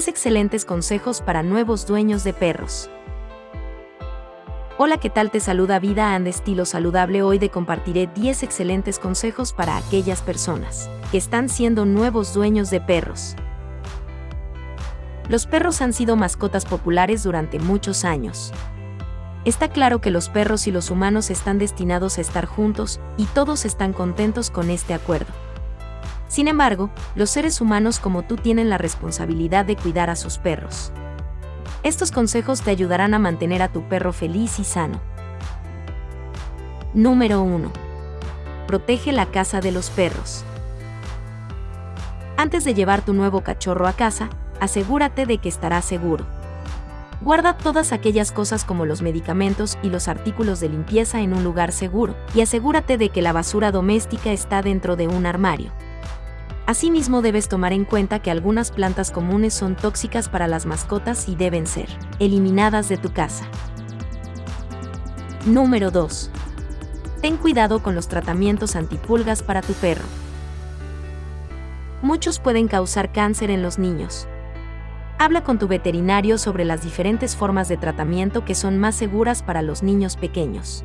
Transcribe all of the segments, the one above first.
10 excelentes consejos para nuevos dueños de perros. Hola, ¿qué tal? Te saluda Vida and Estilo Saludable. Hoy te compartiré 10 excelentes consejos para aquellas personas que están siendo nuevos dueños de perros. Los perros han sido mascotas populares durante muchos años. Está claro que los perros y los humanos están destinados a estar juntos y todos están contentos con este acuerdo. Sin embargo, los seres humanos como tú tienen la responsabilidad de cuidar a sus perros. Estos consejos te ayudarán a mantener a tu perro feliz y sano. Número 1. Protege la casa de los perros. Antes de llevar tu nuevo cachorro a casa, asegúrate de que estará seguro. Guarda todas aquellas cosas como los medicamentos y los artículos de limpieza en un lugar seguro y asegúrate de que la basura doméstica está dentro de un armario. Asimismo debes tomar en cuenta que algunas plantas comunes son tóxicas para las mascotas y deben ser eliminadas de tu casa. Número 2. Ten cuidado con los tratamientos antipulgas para tu perro. Muchos pueden causar cáncer en los niños. Habla con tu veterinario sobre las diferentes formas de tratamiento que son más seguras para los niños pequeños.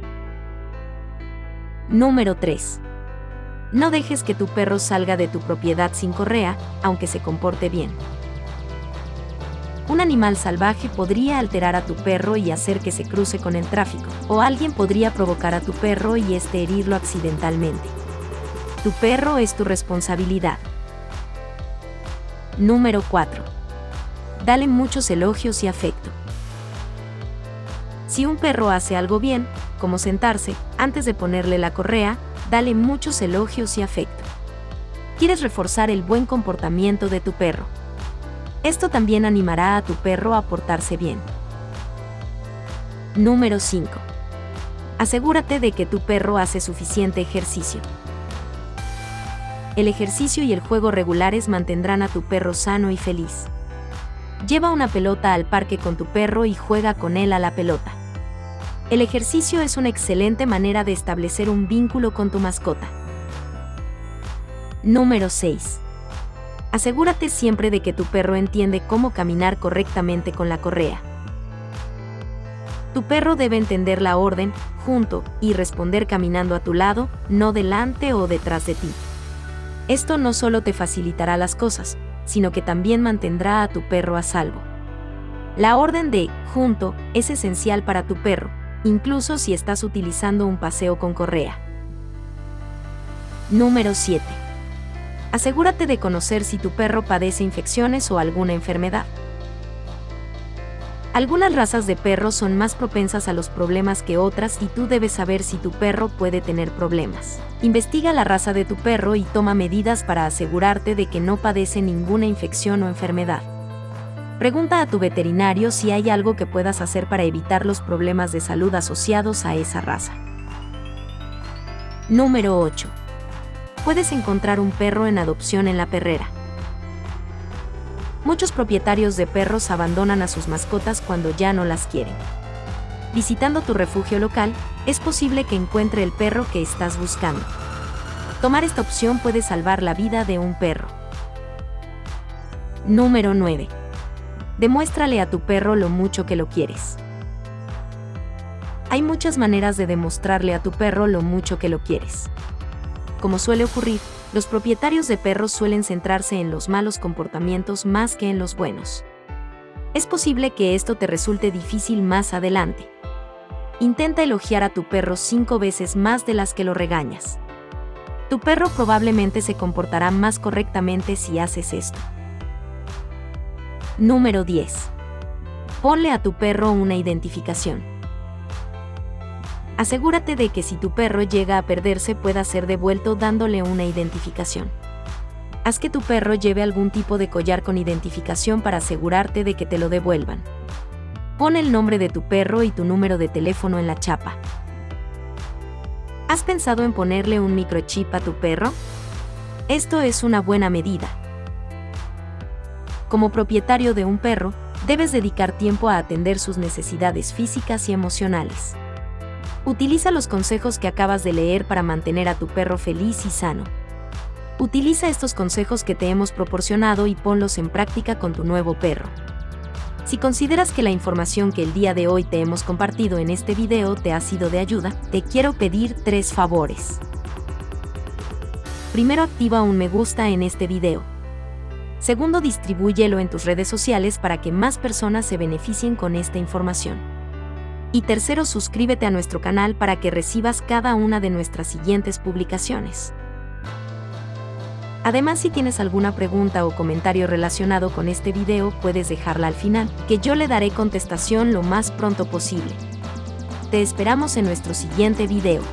Número 3. No dejes que tu perro salga de tu propiedad sin correa, aunque se comporte bien. Un animal salvaje podría alterar a tu perro y hacer que se cruce con el tráfico, o alguien podría provocar a tu perro y este herirlo accidentalmente. Tu perro es tu responsabilidad. Número 4. Dale muchos elogios y afecto. Si un perro hace algo bien, como sentarse, antes de ponerle la correa, dale muchos elogios y afecto. Quieres reforzar el buen comportamiento de tu perro. Esto también animará a tu perro a portarse bien. Número 5. Asegúrate de que tu perro hace suficiente ejercicio. El ejercicio y el juego regulares mantendrán a tu perro sano y feliz. Lleva una pelota al parque con tu perro y juega con él a la pelota. El ejercicio es una excelente manera de establecer un vínculo con tu mascota. Número 6. Asegúrate siempre de que tu perro entiende cómo caminar correctamente con la correa. Tu perro debe entender la orden, junto, y responder caminando a tu lado, no delante o detrás de ti. Esto no solo te facilitará las cosas, sino que también mantendrá a tu perro a salvo. La orden de junto es esencial para tu perro, incluso si estás utilizando un paseo con correa. Número 7. Asegúrate de conocer si tu perro padece infecciones o alguna enfermedad. Algunas razas de perros son más propensas a los problemas que otras y tú debes saber si tu perro puede tener problemas. Investiga la raza de tu perro y toma medidas para asegurarte de que no padece ninguna infección o enfermedad. Pregunta a tu veterinario si hay algo que puedas hacer para evitar los problemas de salud asociados a esa raza. Número 8. Puedes encontrar un perro en adopción en la perrera. Muchos propietarios de perros abandonan a sus mascotas cuando ya no las quieren. Visitando tu refugio local, es posible que encuentre el perro que estás buscando. Tomar esta opción puede salvar la vida de un perro. Número 9 demuéstrale a tu perro lo mucho que lo quieres. Hay muchas maneras de demostrarle a tu perro lo mucho que lo quieres. Como suele ocurrir, los propietarios de perros suelen centrarse en los malos comportamientos más que en los buenos. Es posible que esto te resulte difícil más adelante. Intenta elogiar a tu perro cinco veces más de las que lo regañas. Tu perro probablemente se comportará más correctamente si haces esto. Número 10. Ponle a tu perro una identificación. Asegúrate de que si tu perro llega a perderse pueda ser devuelto dándole una identificación. Haz que tu perro lleve algún tipo de collar con identificación para asegurarte de que te lo devuelvan. Pon el nombre de tu perro y tu número de teléfono en la chapa. ¿Has pensado en ponerle un microchip a tu perro? Esto es una buena medida como propietario de un perro, debes dedicar tiempo a atender sus necesidades físicas y emocionales. Utiliza los consejos que acabas de leer para mantener a tu perro feliz y sano. Utiliza estos consejos que te hemos proporcionado y ponlos en práctica con tu nuevo perro. Si consideras que la información que el día de hoy te hemos compartido en este video te ha sido de ayuda, te quiero pedir tres favores. Primero activa un me gusta en este video. Segundo, distribúyelo en tus redes sociales para que más personas se beneficien con esta información. Y tercero, suscríbete a nuestro canal para que recibas cada una de nuestras siguientes publicaciones. Además, si tienes alguna pregunta o comentario relacionado con este video, puedes dejarla al final, que yo le daré contestación lo más pronto posible. Te esperamos en nuestro siguiente video.